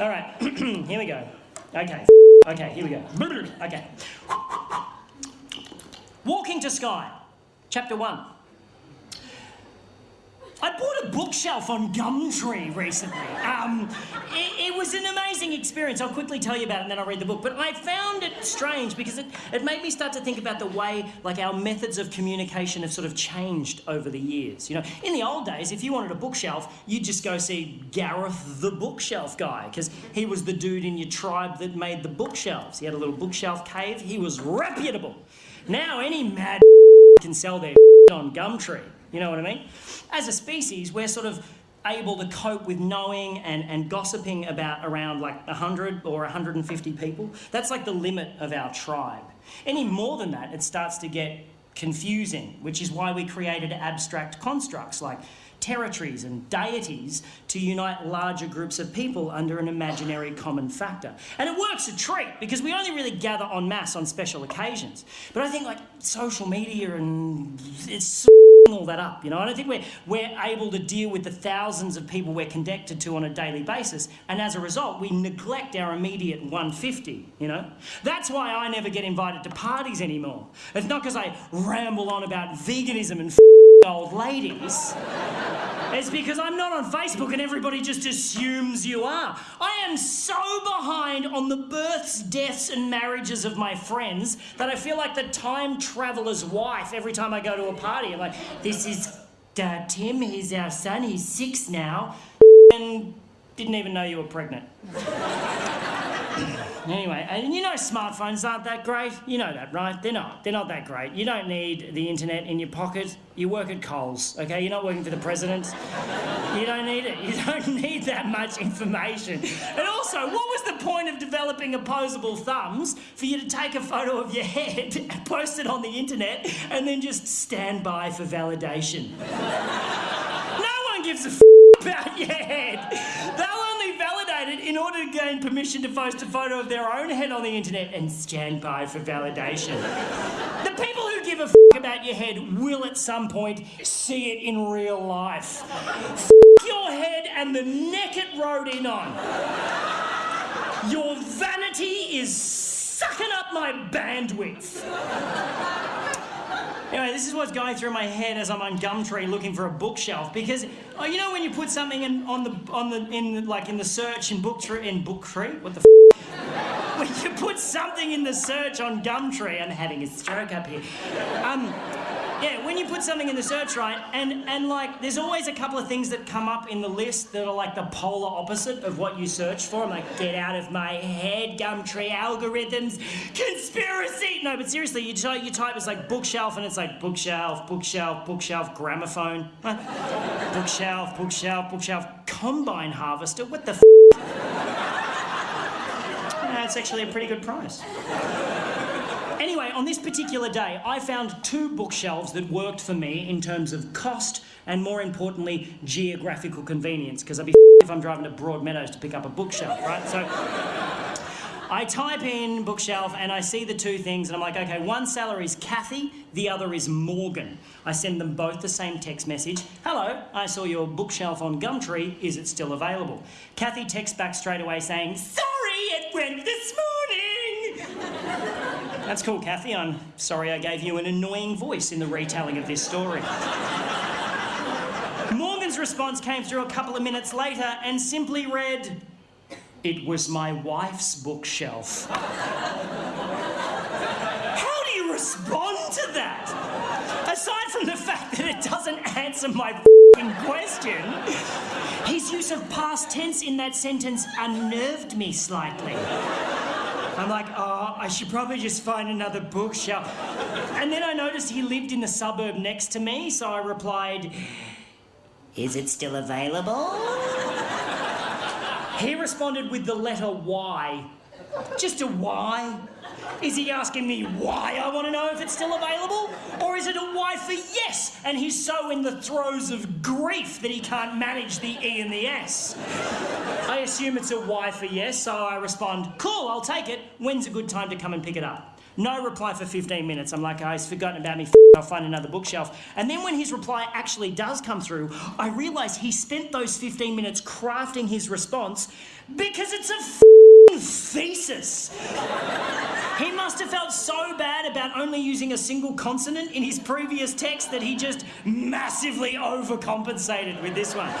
All right, here we go. Okay, okay, here we go. Okay. Walking to Sky, Chapter 1. I bought a bookshelf on Gumtree recently. Um, it, it, was an amazing experience. I'll quickly tell you about it and then I'll read the book. But I found it strange because it, it made me start to think about the way like our methods of communication have sort of changed over the years. You know, in the old days, if you wanted a bookshelf, you'd just go see Gareth the bookshelf guy because he was the dude in your tribe that made the bookshelves. He had a little bookshelf cave. He was reputable. Now any mad can sell their on Gumtree. You know what I mean? As a species, we're sort of able to cope with knowing and, and gossiping about around like 100 or 150 people. That's like the limit of our tribe. Any more than that, it starts to get confusing, which is why we created abstract constructs like territories and deities to unite larger groups of people under an imaginary common factor. And it works a treat because we only really gather en masse on special occasions. But I think like social media and it's all that up. You know, I don't think we're, we're able to deal with the thousands of people we're connected to on a daily basis. And as a result, we neglect our immediate 150, you know? That's why I never get invited to parties anymore. It's not because I ramble on about veganism and old ladies. It's because I'm not on Facebook and everybody just assumes you are. I am so behind on the births, deaths, and marriages of my friends that I feel like the time traveler's wife every time I go to a party. I'm like, this is uh, Tim, he's our son, he's six now, and didn't even know you were pregnant. Anyway, and you know smartphones aren't that great. You know that, right? They're not. They're not that great. You don't need the internet in your pocket. You work at Coles, okay? You're not working for the president. You don't need it. You don't need that much information. And also, what was the point of developing opposable thumbs for you to take a photo of your head post it on the internet and then just stand by for validation? no one gives a f about your head. They'll in order to gain permission to post a photo of their own head on the internet and stand by for validation. the people who give a f about your head will at some point see it in real life. F your head and the neck it rode in on. Your vanity is sucking up my bandwidth. Anyway, this is what's going through my head as I'm on Gumtree looking for a bookshelf because oh, you know when you put something in on the on the in like in the search in Booktree in Booktree, what the f- when you put something in the search on Gumtree, I'm having a stroke up here. Um, yeah, when you put something in the search, right, and, and like, there's always a couple of things that come up in the list that are like the polar opposite of what you search for. I'm like, get out of my head, Gumtree algorithms, conspiracy. No, but seriously, you, type, you type, it's like bookshelf, and it's like bookshelf, bookshelf, bookshelf, gramophone, bookshelf, bookshelf, bookshelf, combine harvester. What the f? That's actually a pretty good price. Anyway, on this particular day, I found two bookshelves that worked for me in terms of cost and, more importantly, geographical convenience, because I'd be if I'm driving to Broadmeadows to pick up a bookshelf, right? So I type in bookshelf and I see the two things and I'm like, okay, one salary is Kathy, the other is Morgan. I send them both the same text message. Hello, I saw your bookshelf on Gumtree. Is it still available? Kathy texts back straight away saying, sorry, it went this morning. That's cool, Kathy. I'm sorry I gave you an annoying voice in the retelling of this story. Morgan's response came through a couple of minutes later and simply read, It was my wife's bookshelf. How do you respond to that? Aside from the fact that it doesn't answer my question, his use of past tense in that sentence unnerved me slightly. I'm like, oh, I should probably just find another bookshelf. And then I noticed he lived in the suburb next to me, so I replied, Is it still available? he responded with the letter Y. Just a Y. Is he asking me why I want to know if it's still available? Or is it a Y for yes, and he's so in the throes of grief that he can't manage the E and the S? I assume it's a Y for yes, so I respond, cool, I'll take it. When's a good time to come and pick it up? No reply for 15 minutes. I'm like, oh, he's forgotten about me. I'll find another bookshelf. And then when his reply actually does come through, I realise he spent those 15 minutes crafting his response because it's a thesis. he must have felt so bad about only using a single consonant in his previous text that he just massively overcompensated with this one.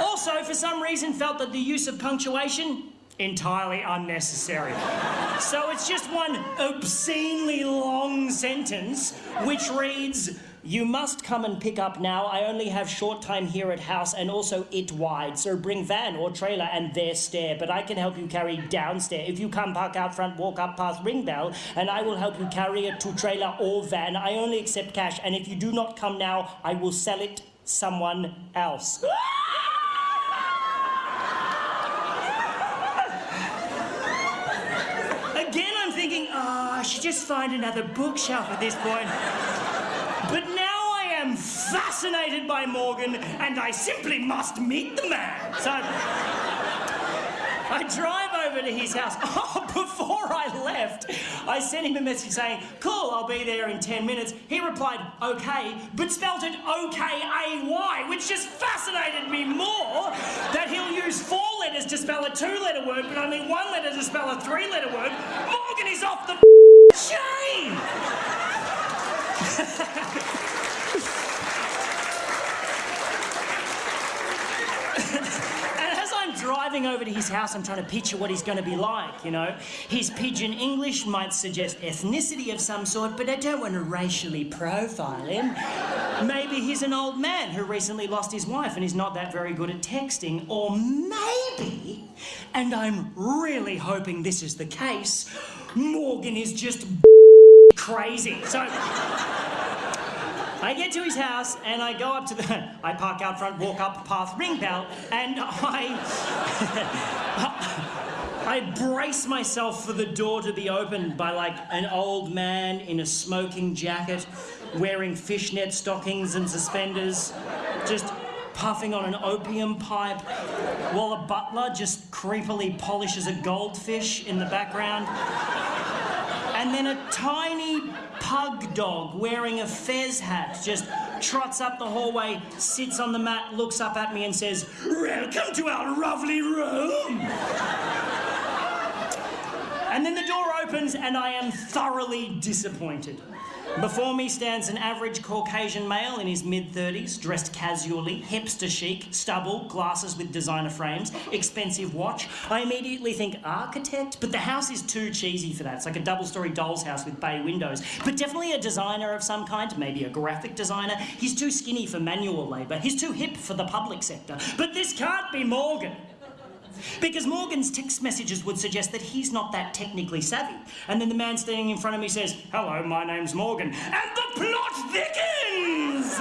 Also, for some reason, felt that the use of punctuation entirely unnecessary. so it's just one obscenely long sentence which reads, you must come and pick up now. I only have short time here at house and also it wide. So bring van or trailer and there stair. But I can help you carry downstairs. If you come park out front, walk up past ring bell, and I will help you carry it to trailer or van. I only accept cash. And if you do not come now, I will sell it someone else. I should just find another bookshelf at this point. But now I am fascinated by Morgan, and I simply must meet the man. So I drive over to his house. Oh, before I left, I sent him a message saying, Cool, I'll be there in 10 minutes. He replied, Okay, but spelt it O K A Y, which just fascinated me more that he'll use four letters to spell a two letter word, but only one letter to spell a three letter word. Morgan is off the chain! driving over to his house, I'm trying to picture what he's going to be like, you know. His pidgin English might suggest ethnicity of some sort, but I don't want to racially profile him. Maybe he's an old man who recently lost his wife and is not that very good at texting. Or maybe, and I'm really hoping this is the case, Morgan is just crazy. So. I get to his house and I go up to the. I park out front, walk up path, ring bell, and I. I brace myself for the door to be opened by like an old man in a smoking jacket, wearing fishnet stockings and suspenders, just puffing on an opium pipe, while a butler just creepily polishes a goldfish in the background. And then a tiny pug dog wearing a fez hat just trots up the hallway, sits on the mat, looks up at me and says, Welcome to our lovely room. and then the door opens and I am thoroughly disappointed. Before me stands an average Caucasian male in his mid 30s, dressed casually, hipster chic, stubble, glasses with designer frames, expensive watch. I immediately think architect, but the house is too cheesy for that. It's like a double story doll's house with bay windows. But definitely a designer of some kind, maybe a graphic designer. He's too skinny for manual labour, he's too hip for the public sector. But this can't be Morgan. Because Morgan's text messages would suggest that he's not that technically savvy. And then the man standing in front of me says, Hello, my name's Morgan. And the plot thickens!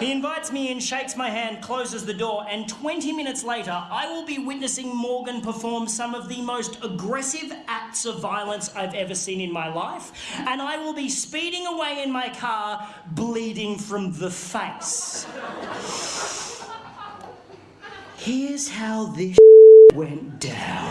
He invites me in, shakes my hand, closes the door, and 20 minutes later, I will be witnessing Morgan perform some of the most aggressive acts of violence I've ever seen in my life, and I will be speeding away in my car, bleeding from the face. Here's how this went down.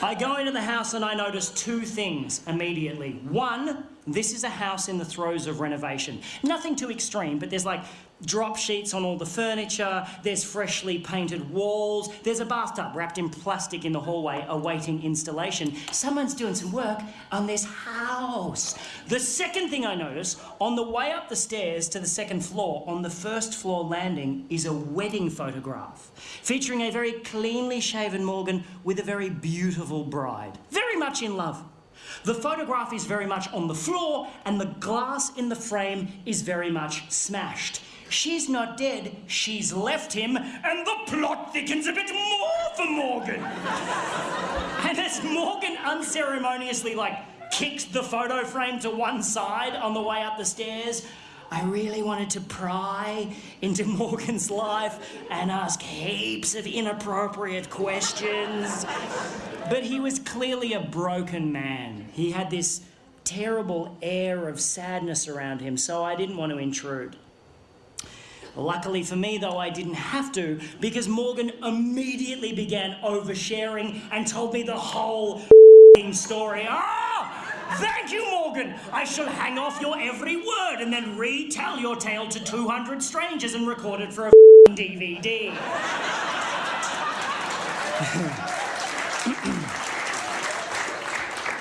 I go into the house and I notice two things immediately. One, this is a house in the throes of renovation. Nothing too extreme, but there's like drop sheets on all the furniture, there's freshly painted walls, there's a bathtub wrapped in plastic in the hallway awaiting installation. Someone's doing some work on this house. The second thing I notice, on the way up the stairs to the second floor, on the first floor landing, is a wedding photograph featuring a very cleanly shaven Morgan with a very beautiful bride. Very much in love. The photograph is very much on the floor and the glass in the frame is very much smashed. She's not dead, she's left him, and the plot thickens a bit more for Morgan. and as Morgan unceremoniously, like, kicks the photo frame to one side on the way up the stairs, I really wanted to pry into Morgan's life and ask heaps of inappropriate questions. But he was clearly a broken man. He had this terrible air of sadness around him, so I didn't want to intrude. Luckily for me, though, I didn't have to because Morgan immediately began oversharing and told me the whole story. Ah! Thank you, Morgan. I shall hang off your every word and then retell your tale to 200 strangers and record it for a DVD.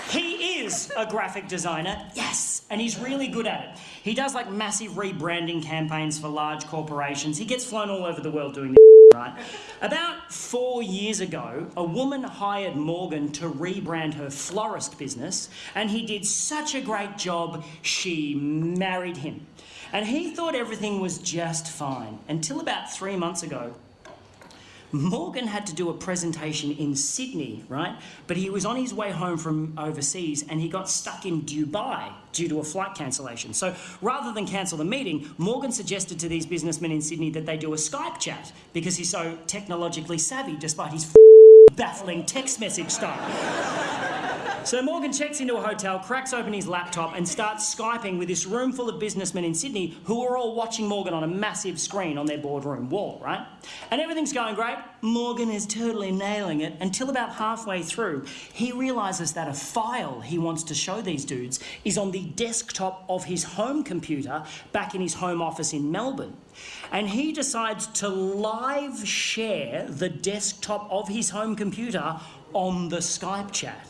he is a graphic designer, yes, and he's really good at it. He does like massive rebranding campaigns for large corporations. He gets flown all over the world doing this right? About four years ago, a woman hired Morgan to rebrand her florist business, and he did such a great job, she married him. And he thought everything was just fine until about three months ago. Morgan had to do a presentation in Sydney, right? But he was on his way home from overseas and he got stuck in Dubai due to a flight cancellation. So rather than cancel the meeting, Morgan suggested to these businessmen in Sydney that they do a Skype chat because he's so technologically savvy despite his baffling text message style. So Morgan checks into a hotel, cracks open his laptop, and starts Skyping with this room full of businessmen in Sydney who are all watching Morgan on a massive screen on their boardroom wall, right? And everything's going great. Morgan is totally nailing it until about halfway through, he realizes that a file he wants to show these dudes is on the desktop of his home computer back in his home office in Melbourne. And he decides to live share the desktop of his home computer on the Skype chat.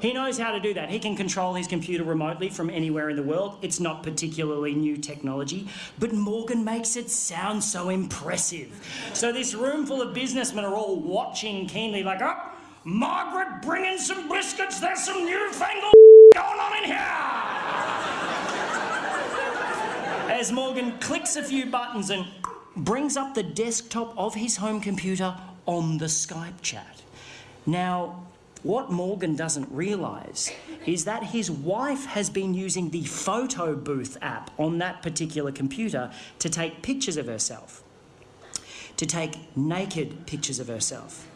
He knows how to do that. He can control his computer remotely from anywhere in the world. It's not particularly new technology, but Morgan makes it sound so impressive. So this room full of businessmen are all watching keenly like, oh, Margaret, bring in some biscuits. There's some newfangled going on in here. As Morgan clicks a few buttons and brings up the desktop of his home computer on the Skype chat. Now, what Morgan doesn't realise is that his wife has been using the photo booth app on that particular computer to take pictures of herself, to take naked pictures of herself,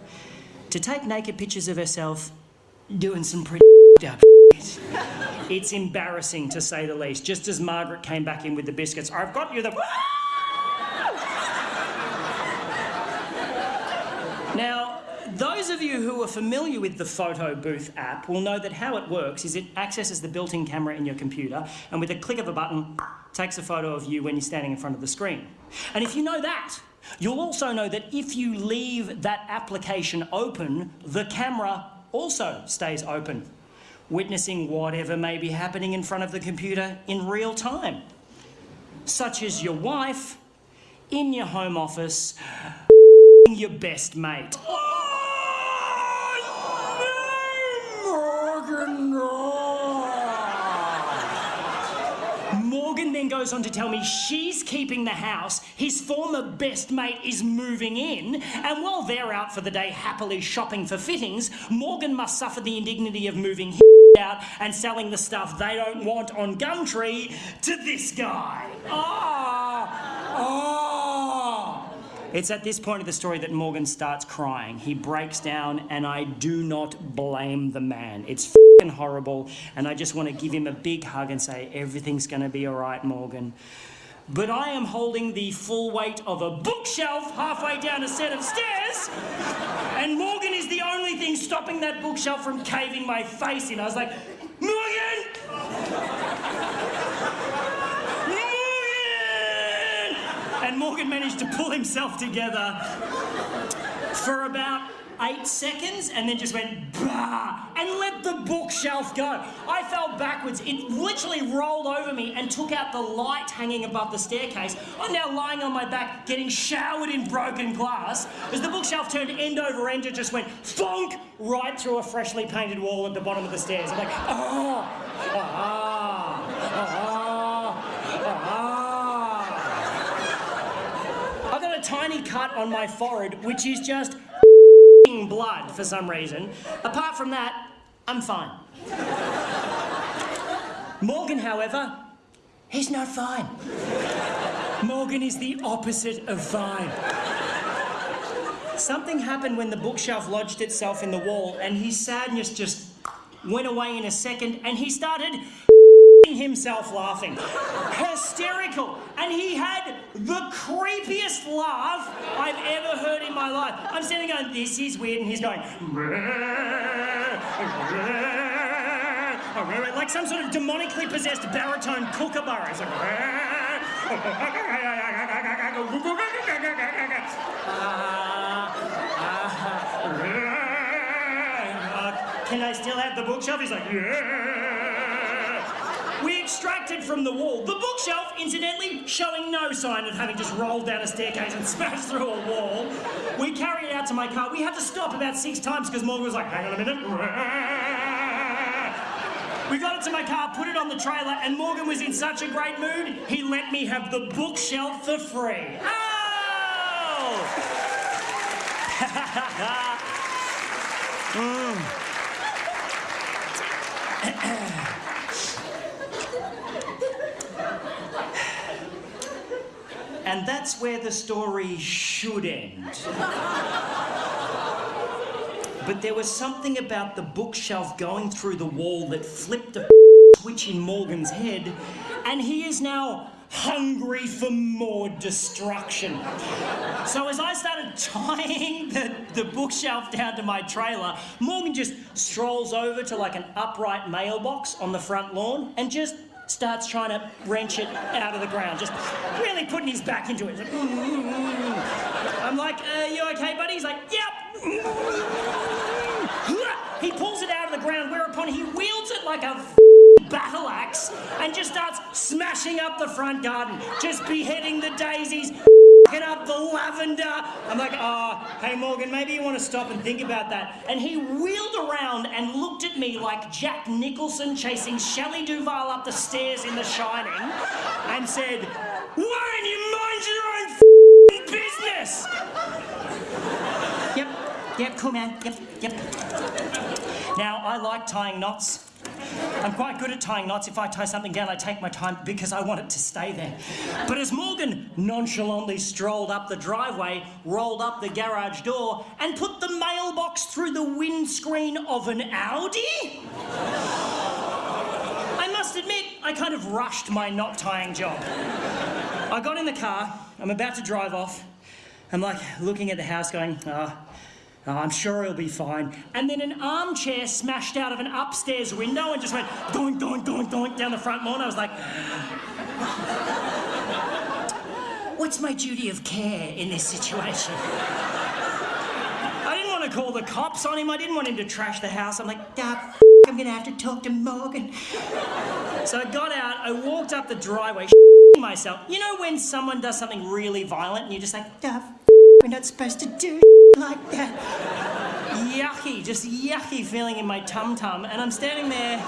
to take naked pictures of herself doing some pretty up shit. It's embarrassing to say the least. Just as Margaret came back in with the biscuits, I've got you the. now, those of you who are familiar with the Photo Booth app will know that how it works is it accesses the built-in camera in your computer and with a click of a button takes a photo of you when you're standing in front of the screen. And if you know that, you'll also know that if you leave that application open, the camera also stays open, witnessing whatever may be happening in front of the computer in real time, such as your wife in your home office your best mate. Morgan then goes on to tell me she's keeping the house, his former best mate is moving in, and while they're out for the day happily shopping for fittings, Morgan must suffer the indignity of moving out and selling the stuff they don't want on Gumtree to this guy. Oh, oh. It's at this point of the story that Morgan starts crying. He breaks down, and I do not blame the man. It's fing horrible, and I just want to give him a big hug and say, Everything's going to be all right, Morgan. But I am holding the full weight of a bookshelf halfway down a set of stairs, and Morgan is the only thing stopping that bookshelf from caving my face in. I was like, Morgan! And Morgan managed to pull himself together for about eight seconds and then just went bah and let the bookshelf go. I fell backwards. It literally rolled over me and took out the light hanging above the staircase. I'm now lying on my back getting showered in broken glass as the bookshelf turned end over end and just went thunk right through a freshly painted wall at the bottom of the stairs. I'm like, oh, ah, ah. Tiny cut on my forehead, which is just blood for some reason. Apart from that, I'm fine. Morgan, however, he's not fine. Morgan is the opposite of fine. Something happened when the bookshelf lodged itself in the wall, and his sadness just went away in a second, and he started himself laughing. Hysterical. And he had the creepiest laugh I've ever heard in my life. I'm standing going, this is weird, and he's going, like some sort of demonically possessed baritone kookaburra. He's like, uh, can I still have the bookshelf? He's like, yeah. Extracted from the wall. The bookshelf, incidentally, showing no sign of having just rolled down a staircase and smashed through a wall. We carried it out to my car. We had to stop about six times because Morgan was like, hang on a minute. We got it to my car, put it on the trailer, and Morgan was in such a great mood, he let me have the bookshelf for free. Oh! Mm. And that's where the story should end. But there was something about the bookshelf going through the wall that flipped a switch in Morgan's head, and he is now hungry for more destruction. So as I started tying the, the bookshelf down to my trailer, Morgan just strolls over to like an upright mailbox on the front lawn and just starts trying to wrench it out of the ground, just really putting his back into it. Like, mm, mm, mm. I'm like, are you okay, buddy? He's like, yep. He pulls it out of the ground, whereupon he wields it like a battle axe and just starts smashing up the front garden, just beheading the daisies, up the lavender. I'm like, oh, hey Morgan, maybe you want to stop and think about that. And he wheeled around and looked at me like Jack Nicholson chasing Shelley Duvall up the stairs in The Shining and said, why don't you mind your own business? yep, yep, cool man, yep, yep. Now, I like tying knots. I'm quite good at tying knots. If I tie something down, I take my time because I want it to stay there. But as Morgan nonchalantly strolled up the driveway, rolled up the garage door, and put the mailbox through the windscreen of an Audi, I must admit, I kind of rushed my knot tying job. I got in the car, I'm about to drive off. I'm like looking at the house going, ah. Oh, I'm sure he'll be fine. And then an armchair smashed out of an upstairs window and just went doink, doink, doink, doink down the front lawn. I was like, what's my duty of care in this situation? I didn't want to call the cops on him. I didn't want him to trash the house. I'm like, ah, I'm going to have to talk to Morgan. So I got out, I walked up the driveway, myself. You know when someone does something really violent and you're just like, ah, we're not supposed to do like that. yucky, just yucky feeling in my tum tum, and I'm standing there,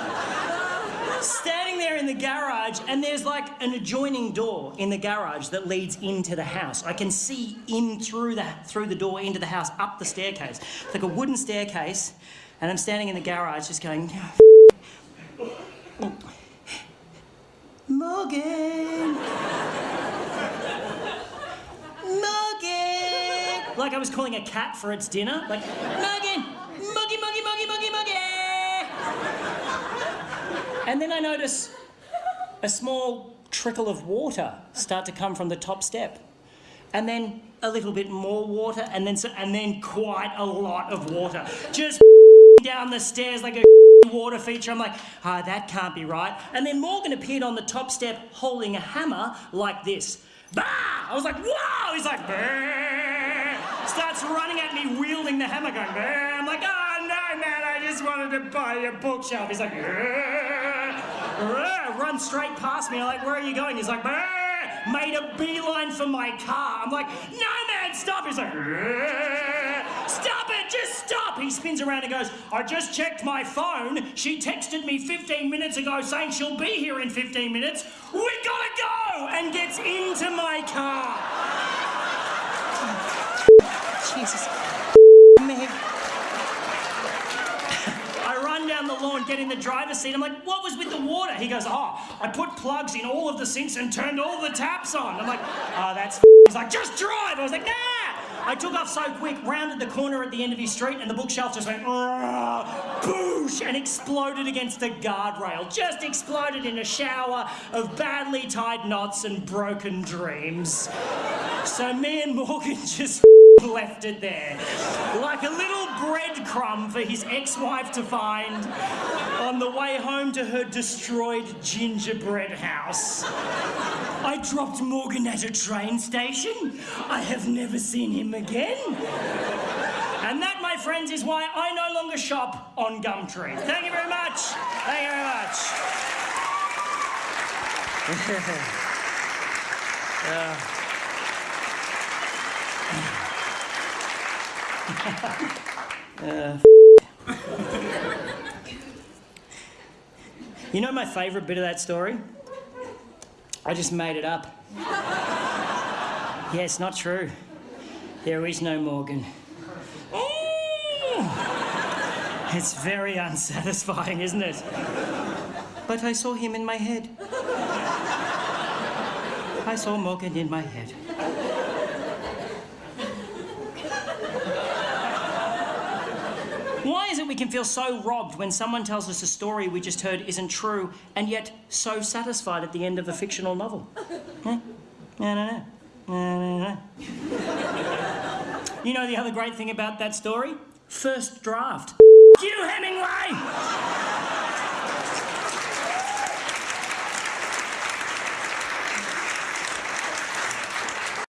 standing there in the garage, and there's like an adjoining door in the garage that leads into the house. I can see in through the through the door into the house, up the staircase, it's like a wooden staircase, and I'm standing in the garage, just going. Morgan. Like I was calling a cat for its dinner. Like, Morgan! Muggy, muggy, muggy, muggy, muggy! And then I notice a small trickle of water start to come from the top step. And then a little bit more water, and then, so, and then quite a lot of water. Just down the stairs like a water feature. I'm like, ah, oh, that can't be right. And then Morgan appeared on the top step holding a hammer like this. Bah! I was like, wow! He's like, bah! Starts running at me, wielding the hammer, going! I'm like, oh no, man, I just wanted to buy a bookshelf. He's like, run straight past me. I'm like, where are you going? He's like, made a beeline for my car. I'm like, no, man, stop. He's like, stop it, just stop. He spins around and goes, I just checked my phone. She texted me 15 minutes ago saying she'll be here in 15 minutes. We gotta go! And gets into my car. Jesus. I run down the lawn, get in the driver's seat. I'm like, what was with the water? He goes, oh, I put plugs in all of the sinks and turned all the taps on. I'm like, oh, that's He's like, just drive. I was like, nah. I took off so quick, rounded the corner at the end of his street, and the bookshelf just went ah, boosh and exploded against a guardrail. Just exploded in a shower of badly tied knots and broken dreams. So me and Morgan just left it there. Like a little breadcrumb for his ex-wife to find on the way home to her destroyed gingerbread house. I dropped Morgan at a train station. I have never seen him again. And that, my friends, is why I no longer shop on Gumtree. Thank you very much. Thank you very much. You know my favourite bit of that story? I just made it up. yeah, it's not true. There is no Morgan. It's very unsatisfying, isn't it? But I saw him in my head. I saw Morgan in my head. Why is it we can feel so robbed when someone tells us a story we just heard isn't true and yet so satisfied at the end of a fictional novel? Don't know. I don't. You know the other great thing about that story? First draft. you, Hemingway!